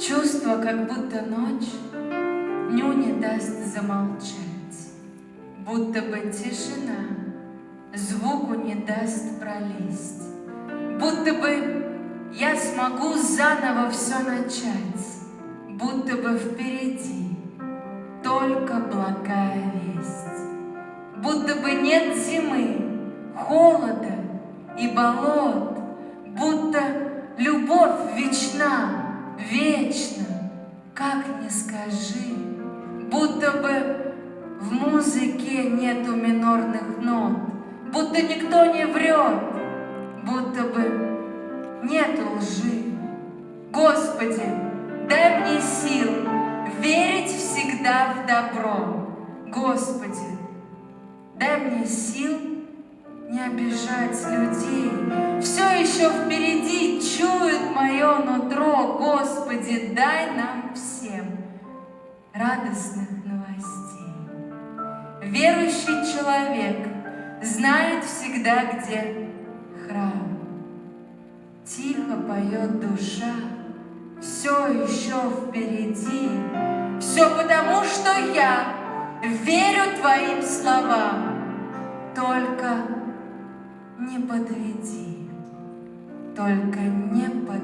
Чувство, как будто ночь дню не даст замолчать, Будто бы тишина звуку не даст пролезть, Будто бы я смогу заново все начать, Будто бы впереди только благая весть, Будто бы нет зимы, холода и болот, Будто любовь вечна, вечна, как не скажи, Будто бы в музыке нету минорных нот, Будто никто не врет, будто бы нету лжи. Господи, дай мне сил верить всегда в добро. Господи, дай мне сил не обижать людей. Все еще впереди чует мое. Дай нам всем радостных новостей. Верующий человек знает всегда, где храм. Тихо поет душа, все еще впереди. Все потому, что я верю твоим словам. Только не подведи, только не подведи.